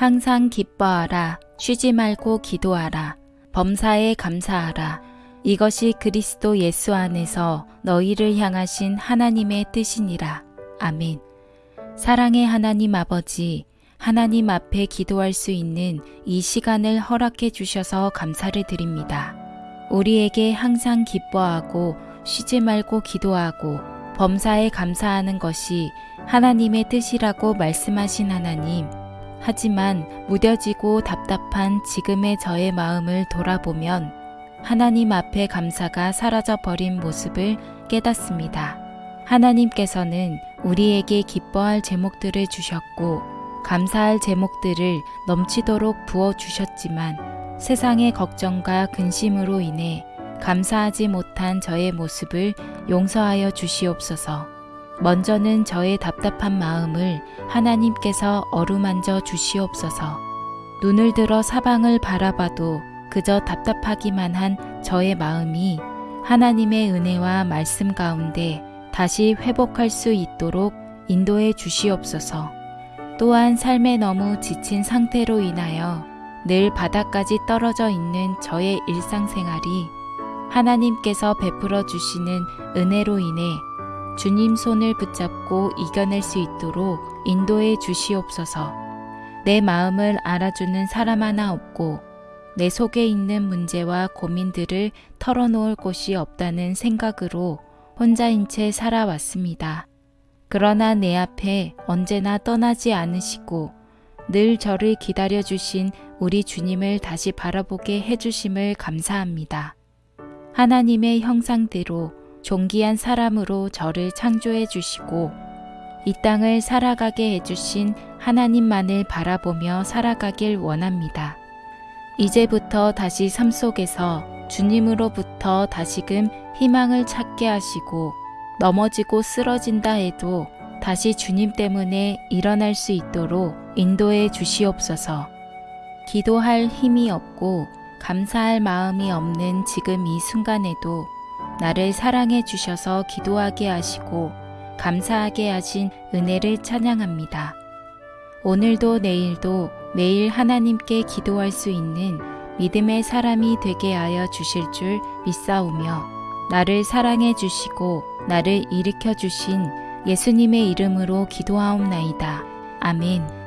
항상 기뻐하라. 쉬지 말고 기도하라. 범사에 감사하라. 이것이 그리스도 예수 안에서 너희를 향하신 하나님의 뜻이니라. 아멘. 사랑의 하나님 아버지, 하나님 앞에 기도할 수 있는 이 시간을 허락해 주셔서 감사를 드립니다. 우리에게 항상 기뻐하고 쉬지 말고 기도하고 범사에 감사하는 것이 하나님의 뜻이라고 말씀하신 하나님. 하지만 무뎌지고 답답한 지금의 저의 마음을 돌아보면 하나님 앞에 감사가 사라져 버린 모습을 깨닫습니다. 하나님께서는 우리에게 기뻐할 제목들을 주셨고 감사할 제목들을 넘치도록 부어 주셨지만 세상의 걱정과 근심으로 인해 감사하지 못한 저의 모습을 용서하여 주시옵소서. 먼저는 저의 답답한 마음을 하나님께서 어루만져 주시옵소서. 눈을 들어 사방을 바라봐도 그저 답답하기만 한 저의 마음이 하나님의 은혜와 말씀 가운데 다시 회복할 수 있도록 인도해 주시옵소서. 또한 삶에 너무 지친 상태로 인하여 늘 바닥까지 떨어져 있는 저의 일상생활이 하나님께서 베풀어 주시는 은혜로 인해 주님 손을 붙잡고 이겨낼 수 있도록 인도해 주시옵소서. 내 마음을 알아주는 사람 하나 없고 내 속에 있는 문제와 고민들을 털어놓을 곳이 없다는 생각으로 혼자인 채 살아왔습니다. 그러나 내 앞에 언제나 떠나지 않으시고 늘 저를 기다려 주신 우리 주님을 다시 바라보게 해주심을 감사합니다. 하나님의 형상대로 존귀한 사람으로 저를 창조해 주시고 이 땅을 살아가게 해주신 하나님만을 바라보며 살아가길 원합니다. 이제부터 다시 삶 속에서 주님으로부터 다시금 희망을 찾게 하시고 넘어지고 쓰러진다 해도 다시 주님 때문에 일어날 수 있도록 인도해 주시옵소서. 기도할 힘이 없고 감사할 마음이 없는 지금 이 순간에도 나를 사랑해 주셔서 기도하게 하시고 감사하게 하신 은혜를 찬양합니다. 오늘도 내일도 매일 하나님께 기도할 수 있는 믿음의 사람이 되게 하여 주실 줄 믿사오며 나를 사랑해 주시고 나를 일으켜 주신 예수님의 이름으로 기도하옵나이다. 아멘.